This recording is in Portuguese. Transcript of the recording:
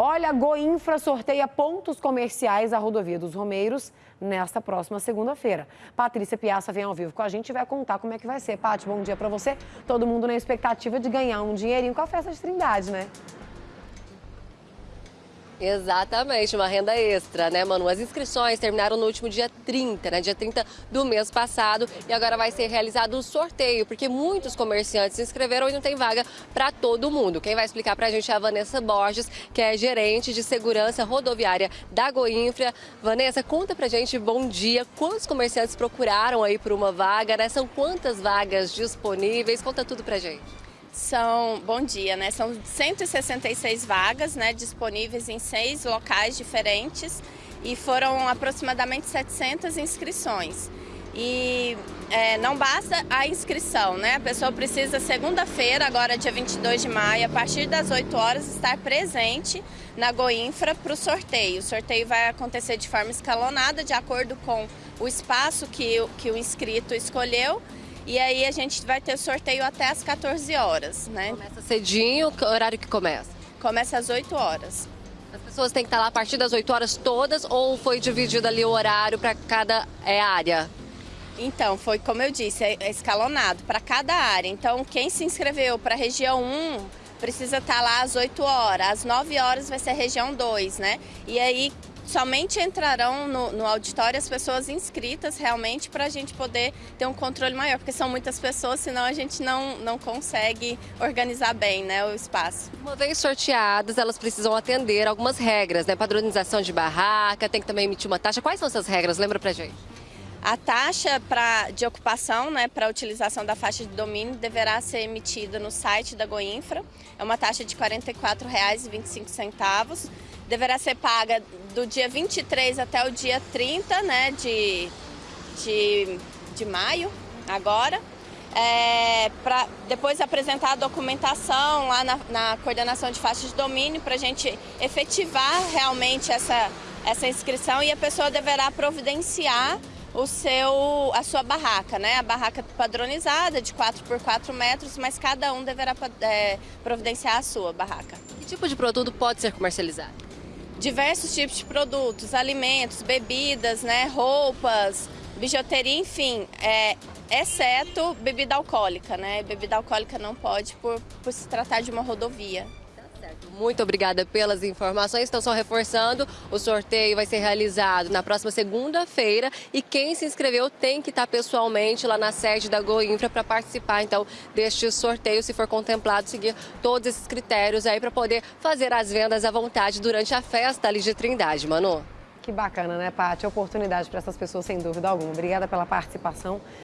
Olha, Goinfra sorteia pontos comerciais à rodovia dos Romeiros nesta próxima segunda-feira. Patrícia Piaça vem ao vivo com a gente e vai contar como é que vai ser. Paty, bom dia para você. Todo mundo na expectativa de ganhar um dinheirinho com a festa de Trindade, né? Exatamente, uma renda extra, né, Manu? As inscrições terminaram no último dia 30, né? Dia 30 do mês passado. E agora vai ser realizado o um sorteio, porque muitos comerciantes se inscreveram e não tem vaga para todo mundo. Quem vai explicar para a gente é a Vanessa Borges, que é gerente de segurança rodoviária da Goinfra. Vanessa, conta pra gente, bom dia. Quantos comerciantes procuraram aí por uma vaga, né? São quantas vagas disponíveis? Conta tudo pra gente. São, bom dia, né? São 166 vagas, né, disponíveis em seis locais diferentes e foram aproximadamente 700 inscrições. E é, não basta a inscrição, né? A pessoa precisa, segunda-feira, agora dia 22 de maio, a partir das 8 horas, estar presente na Goinfra para o sorteio. O sorteio vai acontecer de forma escalonada, de acordo com o espaço que, que o inscrito escolheu e aí a gente vai ter sorteio até às 14 horas, né? Começa cedinho, que horário que começa? Começa às 8 horas. As pessoas têm que estar lá a partir das 8 horas todas ou foi dividido ali o horário para cada é, área? Então, foi como eu disse, é escalonado para cada área. Então, quem se inscreveu para a região 1 precisa estar lá às 8 horas, às 9 horas vai ser a região 2, né? E aí, somente entrarão no, no auditório as pessoas inscritas realmente para a gente poder ter um controle maior, porque são muitas pessoas, senão a gente não, não consegue organizar bem né, o espaço. Uma vez sorteadas, elas precisam atender algumas regras, né? Padronização de barraca, tem que também emitir uma taxa. Quais são essas regras? Lembra pra gente. A taxa pra, de ocupação, né, para a utilização da faixa de domínio, deverá ser emitida no site da Goinfra. É uma taxa de R$ 44,25. Deverá ser paga do dia 23 até o dia 30 né, de, de, de maio, agora. É, para depois apresentar a documentação lá na, na coordenação de faixas de domínio para a gente efetivar realmente essa, essa inscrição e a pessoa deverá providenciar o seu, a sua barraca, né? A barraca padronizada de 4 por 4 metros, mas cada um deverá é, providenciar a sua barraca. Que tipo de produto pode ser comercializado? Diversos tipos de produtos, alimentos, bebidas, né? Roupas, bijuteria, enfim, é, exceto bebida alcoólica, né? Bebida alcoólica não pode por, por se tratar de uma rodovia. Muito obrigada pelas informações. Então, só reforçando, o sorteio vai ser realizado na próxima segunda-feira e quem se inscreveu tem que estar pessoalmente lá na sede da Goinfra para participar, então, deste sorteio, se for contemplado, seguir todos esses critérios aí para poder fazer as vendas à vontade durante a festa ali de Trindade, Manu. Que bacana, né, Paty? Oportunidade para essas pessoas, sem dúvida alguma. Obrigada pela participação.